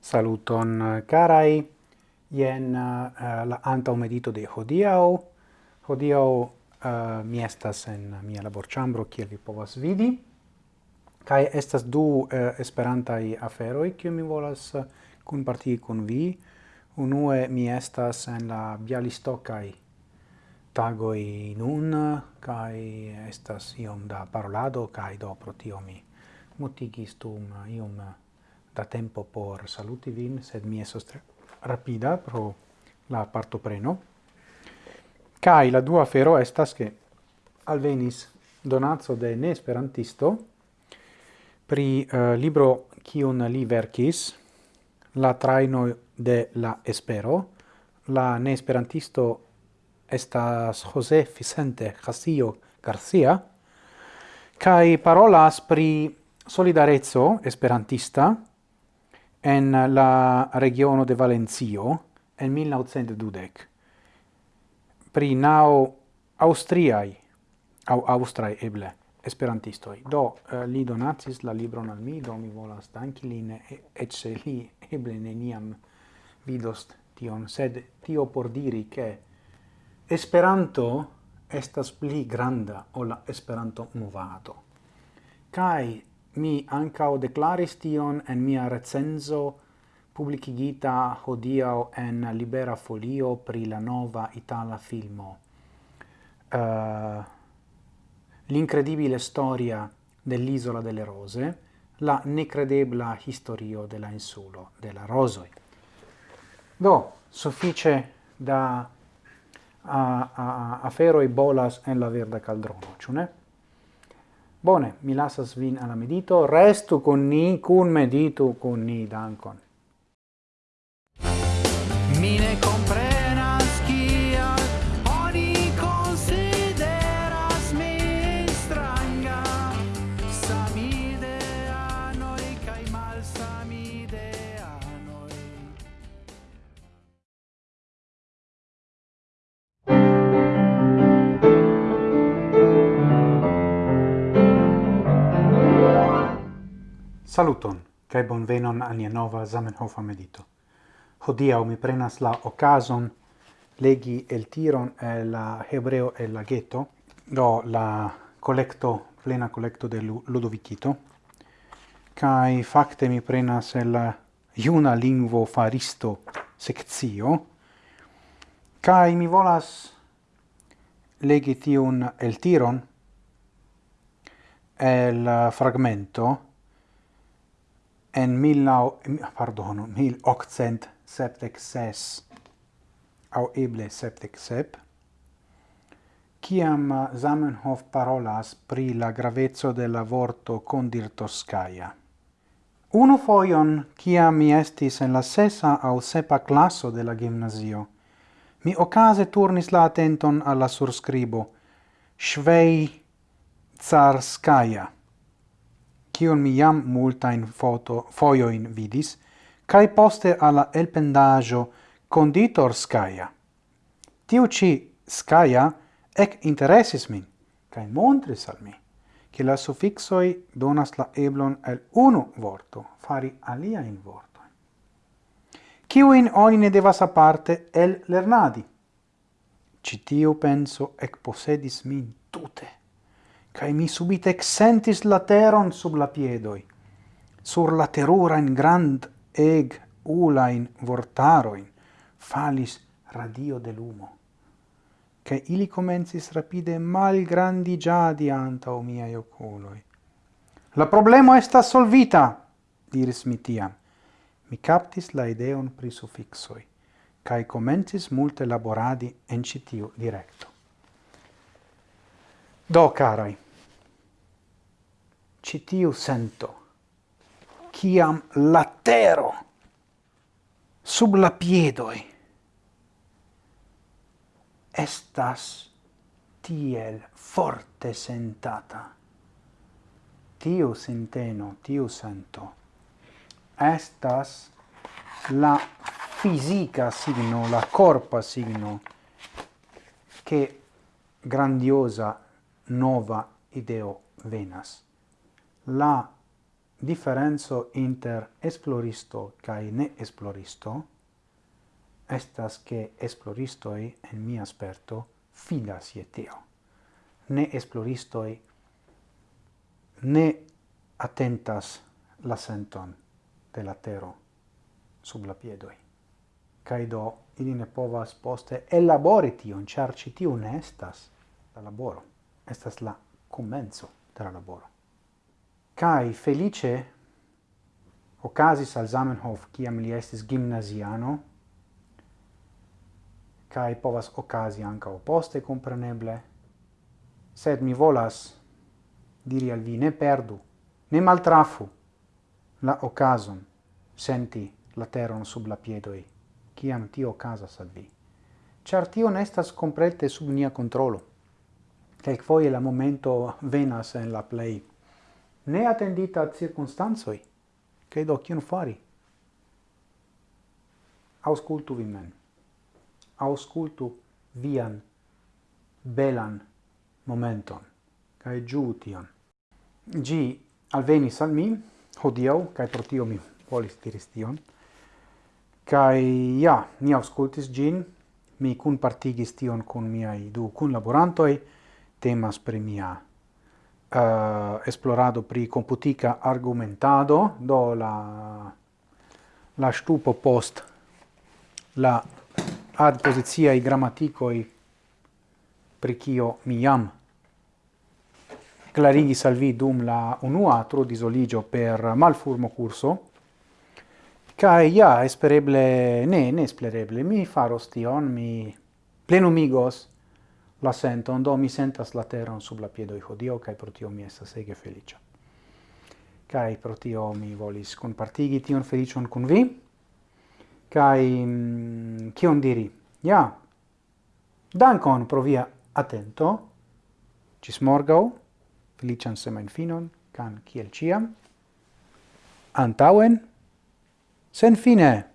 Saluton eh, carai, jen uh, eh, la anta medito de hodiau. Hodiau uh, eh, mi estas en mia laborĉambro kiel vi povas vidi, kai estas du uh, esperantai aferoi, kiu mi volas uh, kun partii vi. Unue mi estas en la Bialistocai tagoi nun, kai estas iom da parolado, kai do pro tio mi mutigis tum iom da tempo por saluti vin, sed mi esos tre rapida pro la parto preno. Kai la dua fero estas che alvenis donazzo de ne esperantisto pri uh, libro kiun li verkis la traino de la espero la ne esperantisto estas Jose Vicente Castillo Garcia, kai parolas pri solidarezzo esperantista en la regiono de Valencio en 1912. Pri nao austriai, au austrai eble, esperantistoi. Do, uh, li donatis la libron al mi, do mi volas danki lin, et se li eble neniam vidos tion, sed tio por diri che Esperanto estas pli granda ol la Esperanto movado. Kai mi ancao declaris tion en mia recenzo publicigita hodiau en Libera Folio pri la nova Itala filmo. Uh, L'incredibile storia dell'isola delle rose, la necredebla historio della insulo della rosoi. Do, suffice da a, a, afero e bolas en la verda caldrono, ĉu ne? Bone, mi lasas vin alla medito, restu con ni, cun meditu con ni, dankon. Mine Saluton, cae bonvenon al nia nova Zamenhofa medito. Hodiau mi prenas la ocason legi el tiron e la Hebreo e la Ghetto, do la collecto, plena collecto de Ludovicito, cae facte mi prenas el iuna lingvo faristo sectio, cae mi volas legi tion el tiron el fragmento en mil nau, pardon, mil octcent septec ses, au eble septec sep, ciam uh, Zamenhof parolas pri la gravezzo della vorto condir Toscaia. Uno foion, ciam mi estis en la sesa au sepa classo della gymnasio, mi ocase turnis la attenton alla surscribo, schwei Tsarskaia kion mi jam multain foto foio in vidis, kai poste alla elpendajo conditor skaya Tiu ci skaya ec interesis min, kai montris al mi, che la suffixoi donas la eblon el unu vorto, fari alia in vorto. Ciuin oni ne devas aparte el lernadi. Citiu penso ec possedis min tute cae mi subite exentis la teron sub la piedoi, sur la terurain grand eg ulain vortaroin falis radio de lumo, che ili comensis rapide mal grandi giadi anta o miei oculoi. La problema est solvita, diris mi tiam. Mi captis la ideon pri suffixoi, cae comensis multe laboradi en citiu directo. Do, carai, citiu sento, ciam latero sub la piedoi. Estas tiel forte sentata. Tiu senteno, tiu sento, estas la fisica signo, la corpa signo, che grandiosa nova ideo venas. La differenzo inter esploristo cae ne esploristo estas che esploristoi, en mia esperto, fidas je teo. Ne esploristoi ne attentas la senton de la tero sub la piedoi. Cae do, ili ne povas poste elabori tion, char ci tiu ne estas la laboro estas la comenzo de la laboro. Kai felice ocasis al Zamenhof kiam li estis gimnasiano, kai povas ocasi anca poste compreneble, sed mi volas diri al vi ne perdu, ne maltrafu la ocason senti la teron sub la piedoi, ciam tio casas al vi. Char tio nestas comprete sub nia controlo quelquefoie la momento venas en la play ne attendita circunstanzoi, che do cion fari? Auscultu vi men. Auscultu vian belan momenton, cae giu tion. Gi alvenis al mi, hodiau, cae pro tio mi volis diris tion, cae ja, mi auscultis gin, mi cun partigis tion cun miai du cun laborantoi, temas pri mia uh, esplorado pri computica argumentado, do la, la stupo post la ad posiziai grammaticoi pri cio mi jam clarigis al vi dum la unua tro disoligio per malfurmo curso, cae ja, espereble, ne, ne espereble, mi faros tion, mi plenumigos la senton, do mi sentas la teron sub la piedoi hodio, cae pro tio mi estas ege felicia. Cae pro tio mi volis compartigi tion felicion cun vi, cae mm, cion diri, ja, dankon pro via atento, cis morgau, felician semain finon, can kiel ciam, antauen, sen fine!